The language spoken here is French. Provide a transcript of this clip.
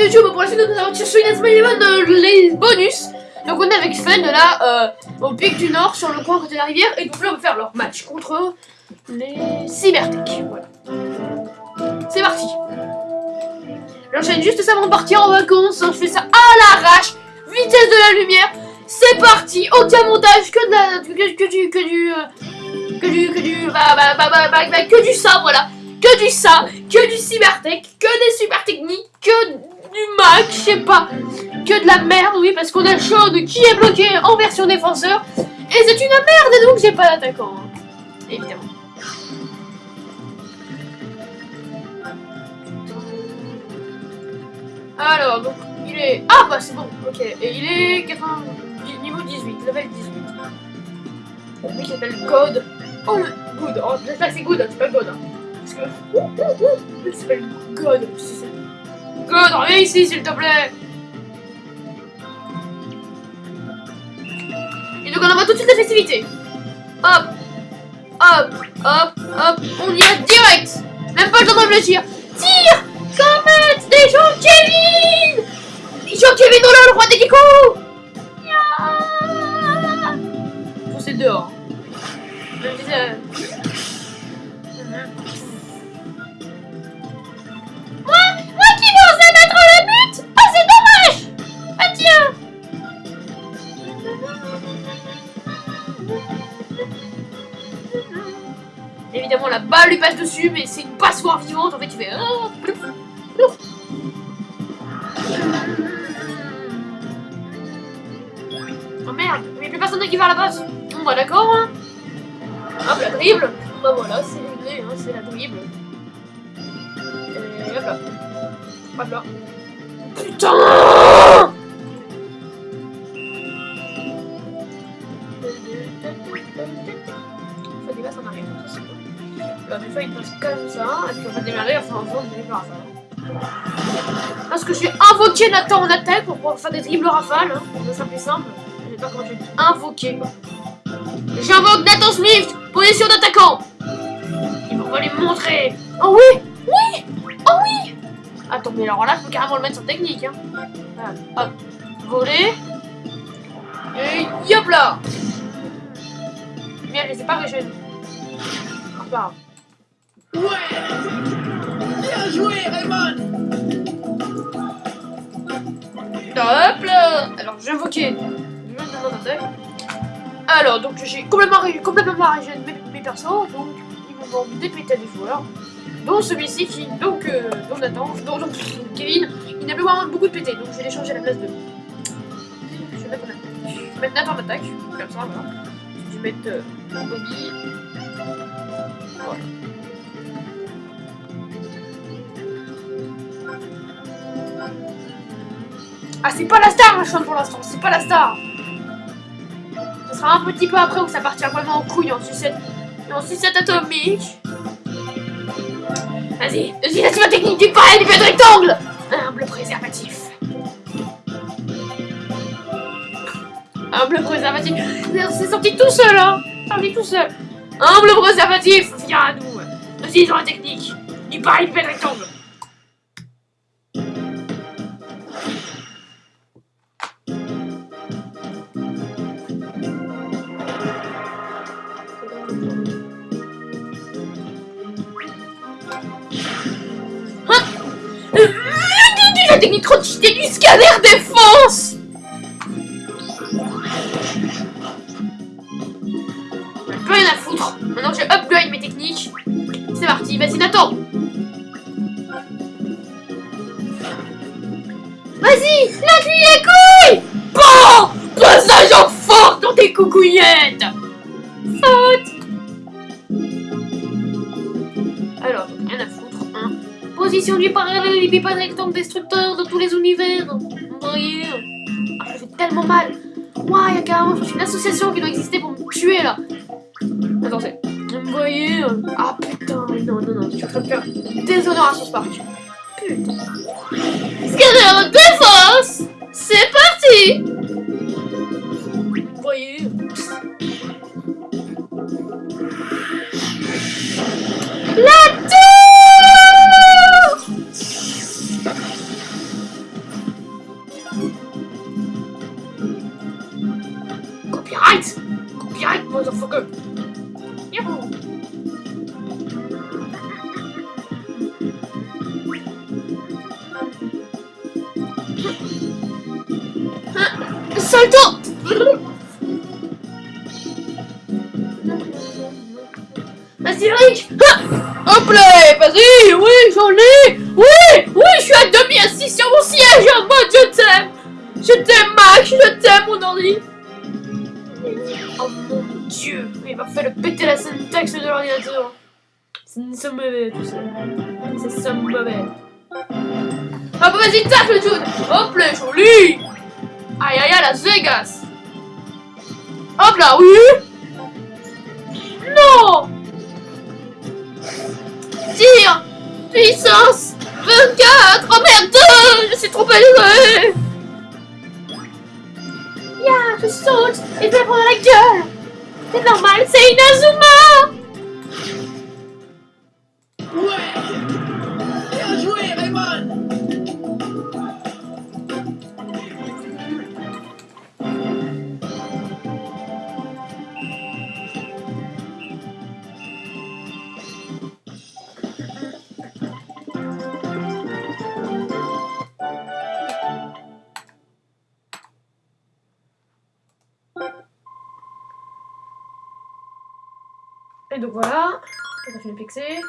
YouTube pour la suite de nos aventures sur Eleven, euh, les bonus. Donc on est avec Fun là, euh, au pic du nord, sur le coin côté de la rivière, et donc là on va faire leur match contre les Cybertech. Voilà. C'est parti. J'enchaîne juste ça avant de partir en vacances, hein. je fais ça à l'arrache, vitesse de la lumière. C'est parti, aucun montage, que de la, que, que du, que du, euh, que du, que du, bah, bah, bah, bah, bah, bah, que du ça, voilà. Que du ça, que du cybertech, que des super techniques, que Mac, je sais pas. Que de la merde, oui, parce qu'on a Chaude qui est bloqué en version défenseur. Et c'est une merde, donc j'ai pas d'attaquant. hein. Évidemment. Alors, donc, il est... Ah, bah c'est bon, ok. Et il est 80... niveau 18, level 18. Le mec il s'appelle God. Oh. Good. Oh, c'est Good, hein, c'est pas God. Hein. Parce que... Il s'appelle God. God, reviens ici, s'il te plaît. Et donc on envoie tout de suite la festivité. Hop, hop, hop, hop, on y va direct. Même pas le temps de réfléchir. Tire Comète des gens Kevin Jean Kevin, oh là, le roi des geckos c'est dehors. Évidemment, la balle lui passe dessus, mais c'est une passoire vivante. En fait, il fait... ah, plouf. Oh merde, il n'y a plus personne qui va à la base. Bon, bah d'accord. Hein. Hop, la dribble. Bah voilà, c'est réglé, hein, c'est la dribble. Hop là. Hop là. Putain Alors, des fois, il passe comme ça, et puis on va démarrer, enfin, on va démarrer. Parce que j'ai invoqué Nathan en attaque pour pouvoir faire des dribbles rafales, hein, pour ça plus simple. Je sais pas comment je vais invoquer. J'invoque Nathan Swift, position d'attaquant. Il va lui montrer. Oh oui, oui, oh oui. Attends, mais alors là, je peux carrément le mettre sur technique. Hein. Voilà. Hop, voler. Et hop là. Merde, je les ai pas régène. C'est pas. Ouais Bien joué, Raymond Hop là Alors d'attaque. Alors donc j'ai complètement, complètement mes, mes persos, donc il me manque des joueurs. Dont celui-ci qui, donc, euh, Nathan, dont, donc Kevin, il n'a plus vraiment beaucoup de pétés, donc je vais les changer à la place de. Je vais mettre. Je vais mettre Nathan en attaque, comme ça, voilà. Je vais mettre euh, Bobby. Voilà. Ah, c'est pas la star, machin, pour l'instant, c'est pas la star. Ce sera un petit peu après où ça partira vraiment en couille en sucette, en sucette atomique. Vas-y, laisse ma technique du pareil du de rectangle. Humble préservatif. Humble préservatif. C'est sorti tout seul, hein. Sorti tout seul. Humble préservatif, viens à nous. Utilisons la technique du pareil du de rectangle. La technique cheatée du scanner défense plus rien à foutre. Maintenant que j'ai upgrade mes techniques, c'est parti. Vas-y, Nathan Vas-y, lâche-lui les couilles Bon Passage en force dans tes coucouillettes Faute Alors, rien à foutre. Position du parallélépipède rectangle destructeur de tous les univers. Voyez Ah, ça fait tellement mal. Ouah, il y a carrément je une association qui doit exister pour me tuer là. Attends, c'est. Vous voyez Ah putain, non, non, non, je suis en train de faire. Putain. Scanner défense? C'est parti Salto. Vas-y Rick ah Hop là eh, Vas-y. Oui j'en ai. Oui Oui je suis à demi assis sur mon siège. Oh en mode je t'aime Je t'aime Max. Je t'aime mon ordi Oh mon dieu. Il m'a le péter la syntaxe de l'ordinateur. C'est mauvais, tout ça. C'est ça mauvais. Ah bah vas-y, tape le Jude Hop là, joli Aïe aïe aïe, Las Vegas Hop là, oui. Non. Tire. Puissance 24 Oh merde Je suis trop élevé Ya, je saute et je vais prendre la gueule Donc voilà, on continue de fixer.